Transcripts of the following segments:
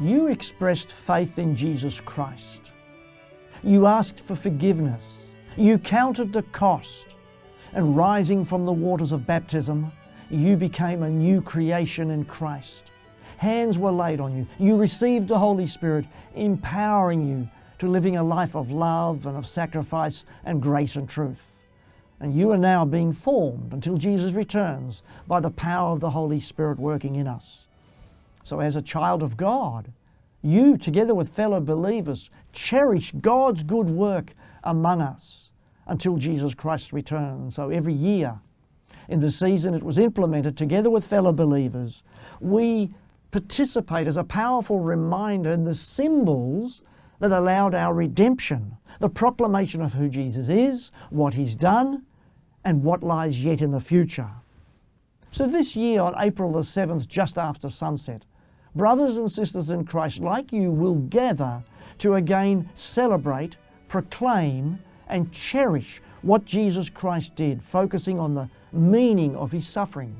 You expressed faith in Jesus Christ. You asked for forgiveness. You counted the cost. And rising from the waters of baptism, you became a new creation in Christ. Hands were laid on you. You received the Holy Spirit, empowering you to living a life of love and of sacrifice and grace and truth. And you are now being formed until Jesus returns by the power of the Holy Spirit working in us. So, as a child of God, you, together with fellow believers, cherish God's good work among us until Jesus Christ returns. So, every year in the season it was implemented, together with fellow believers, we participate as a powerful reminder in the symbols that allowed our redemption, the proclamation of who Jesus is, what He's done, and what lies yet in the future. So this year, on April the 7th, just after sunset, brothers and sisters in Christ like you will gather to again celebrate, proclaim, and cherish what Jesus Christ did, focusing on the meaning of His suffering,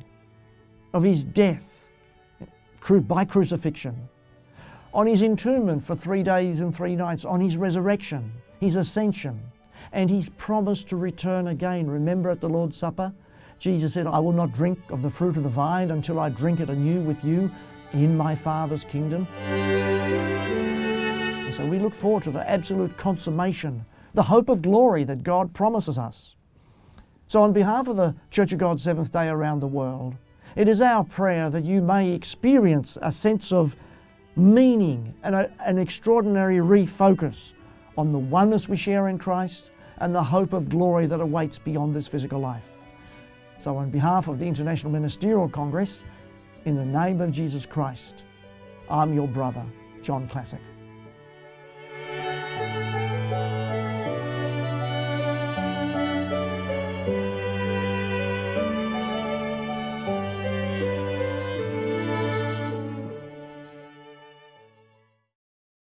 of His death by crucifixion, on His entombment for three days and three nights, on His resurrection, His ascension, and His promise to return again. Remember at the Lord's Supper, Jesus said, I will not drink of the fruit of the vine until I drink it anew with you in my Father's kingdom. And so we look forward to the absolute consummation, the hope of glory that God promises us. So, on behalf of the Church of God Seventh day around the world, it is our prayer that you may experience a sense of meaning and a, an extraordinary refocus on the oneness we share in Christ and the hope of glory that awaits beyond this physical life. So, on behalf of the International Ministerial Congress, in the name of Jesus Christ, I'm your brother, John Classic.